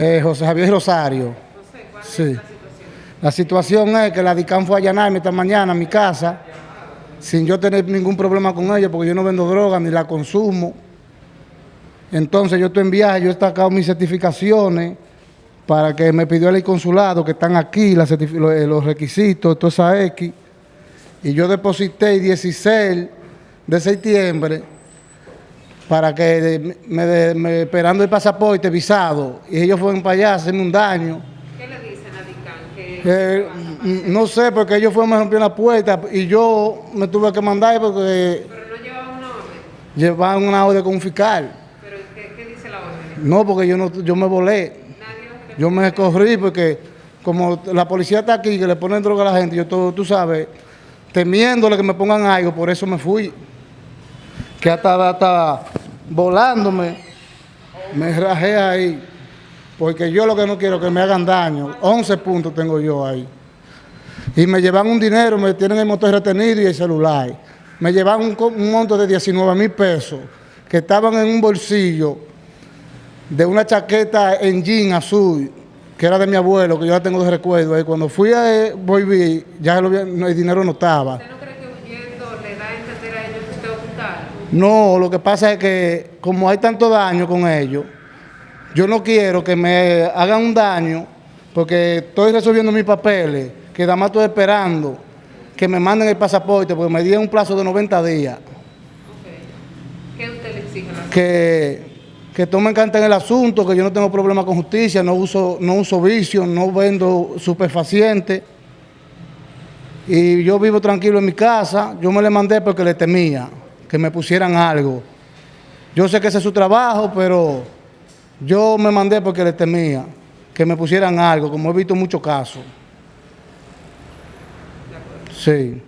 Eh, José Javier Rosario. ¿cuál Sí. es la situación? La situación es que la DICAN fue a allanarme esta mañana a mi casa sin yo tener ningún problema con ella porque yo no vendo droga ni la consumo. Entonces yo estoy en yo he sacado mis certificaciones para que me pidió el consulado que están aquí, eh, los requisitos, toda esa X. Y yo deposité el 16 de septiembre para que de- me, de- me- esperando el pasaporte visado. Y ellos fueron para allá a hacerme un daño. ¿Qué le dicen a DICAN? Que, Eh, mm, no sé, porque ellos fueron, me rompieron la puerta y yo me tuve que mandar porque pero no llevaba una orden. llevaban una orden con un fiscal. Pero ¿qué, qué dice la orden? No, porque yo no, yo me volé. Nadie Yo me corrí porque como la policía está aquí, que le ponen droga a la gente, yo todo, tú sabes, temiéndole que me pongan algo, por eso me fui. Que hasta, hasta volándome, me rajé ahí. Porque yo lo que no quiero es que me hagan daño. 11 puntos tengo yo ahí. Y me llevan un dinero, me tienen el motor retenido y el celular. Me llevan un, monto de 19 mil pesos que estaban en un bolsillo de una chaqueta en jean azul, que era de mi abuelo, que yo la tengo de recuerdo. ahí. cuando fui a eh, volví, ya el dinero no estaba. ¿Usted no cree que huyendo le da a entender a ellos que usted ocultaron? No, lo que pasa es que como hay tanto daño con ellos, yo no quiero que me hagan un daño porque estoy resolviendo mis papeles, que nada más estoy esperando que me manden el pasaporte porque me dieron un plazo de 90 días. ¿Qué usted le exige que, que tomen carta en el asunto, que yo no tengo problema con justicia, no uso, no uso vicio, no vendo superfacientes. Y yo vivo tranquilo en mi casa, yo me le mandé porque le temía que me pusieran algo. Yo sé que ese es su trabajo, pero yo me mandé porque le temía que me pusieran algo, como he visto muchos casos. Sí.